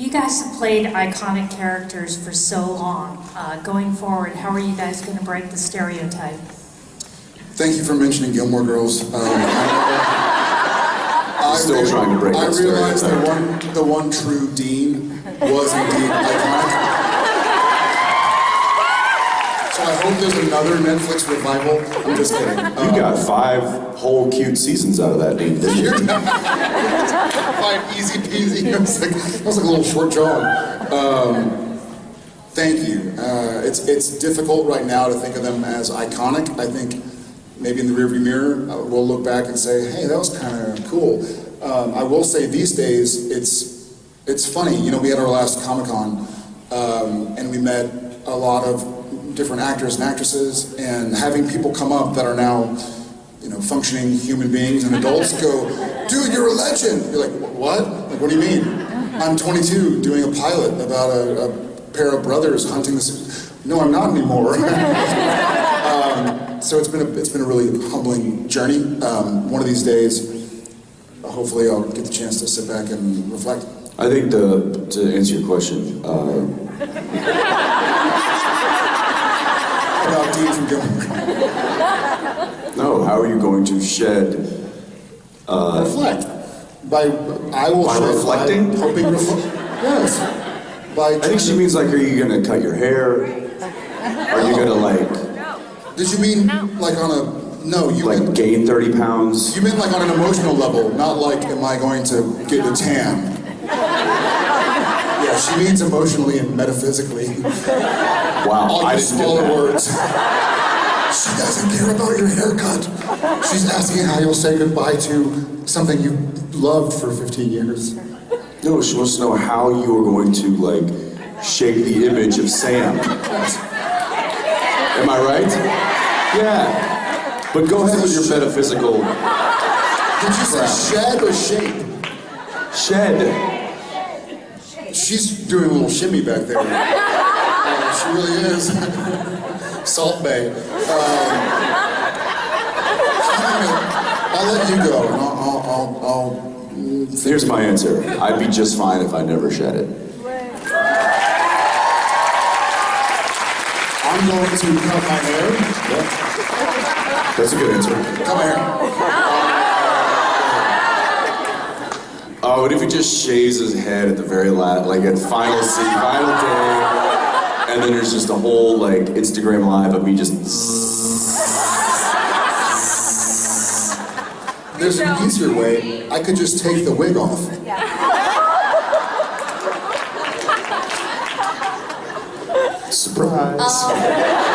You guys have played iconic characters for so long. Uh, going forward, how are you guys going to break the stereotype? Thank you for mentioning Gilmore Girls. Um, I, Still re- trying to break I realized the stereotype. one, the one true Dean was indeed iconic. So I hope there's another Netflix revival. I'm just kidding. Um, You got five whole cute seasons out of that, dude didn't you? Five easy peasy. It was like, it was like a little short drawing. Um, thank you. Uh, it's it's difficult right now to think of them as iconic. I think maybe in the rearview mirror uh, we'll look back and say, hey, that was kind of cool. Um, I will say these days it's it's funny. You know, we had our last Comic Con um, and we met a lot of different actors and actresses, and having people come up that are now you know, functioning human beings and adults go, dude, you're a legend. You're like, what? Like, what do you mean? I'm 22 doing a pilot about a, a pair of brothers hunting this. No, I'm not anymore. um, so it's been a, it's been a really humbling journey. Um, one of these days, hopefully, I'll get the chance to sit back and reflect. I think the, to answer your question, uh, About Dean from Gilmore. No, how are you going to shed, uh, reflect. By I will By shed reflecting? By helping reflect. Yes. By I think she means like, are you gonna cut your hair? Are you gonna like, No. Did you mean like on a no? You like meant, gain 30 pounds? you meant like on an emotional level, not like am I going to get a tan? Yeah, she means emotionally and metaphysically. Wow, All I didn't smaller words. She doesn't care about your haircut. She's asking how you'll say goodbye to something you loved for 15 years. No, she wants to know how you are going to like shape the image of Sam. Am I right? Yeah. But go ahead with your metaphysical Did you say shed or shape? shed. She's doing a little shimmy back there. Uh, she really is. Salt Bae. Um, I'll let you go, I'll, I'll, I'll, I'll Here's my answer. I'd be just fine if I never shed it. I'm going to cut my hair. That's a good answer. Cut my hair. Oh, what if he just shaves his head at the very last, like at final scene, final day, and then there's just a whole like Instagram live of me just. There's an easier way. I could just take the wig off. Surprise. Um,